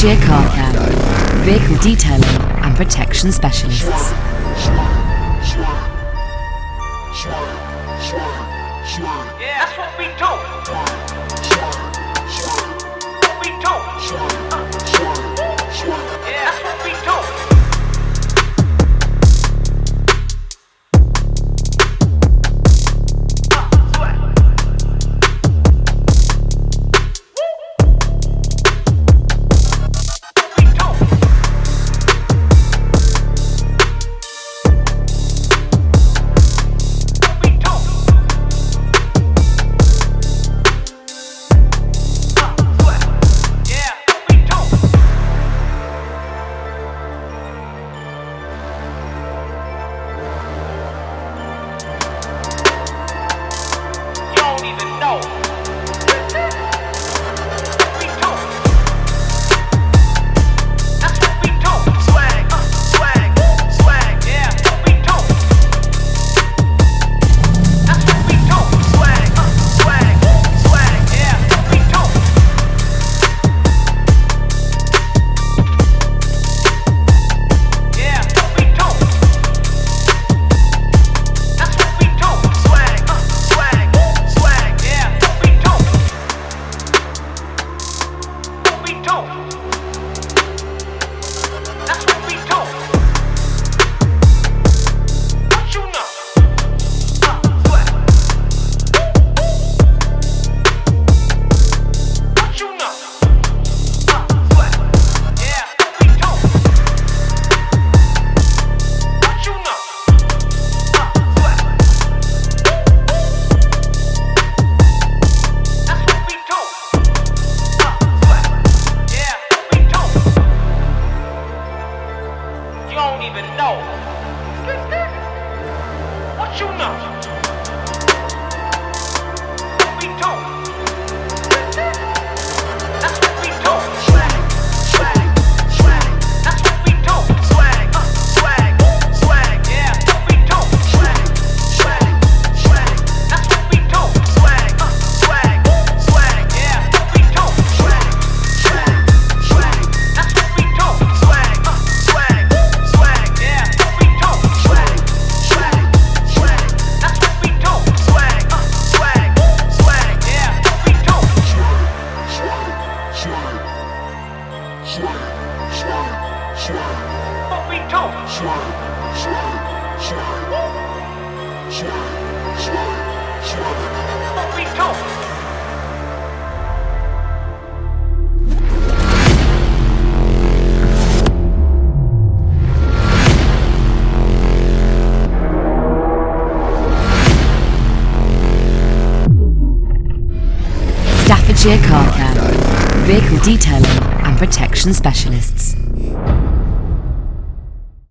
Gear Car Care, Vehicle Detailing and Protection Specialists. you know. Staffordshire Car Care, Vehicle Detailing and Protection Specialists.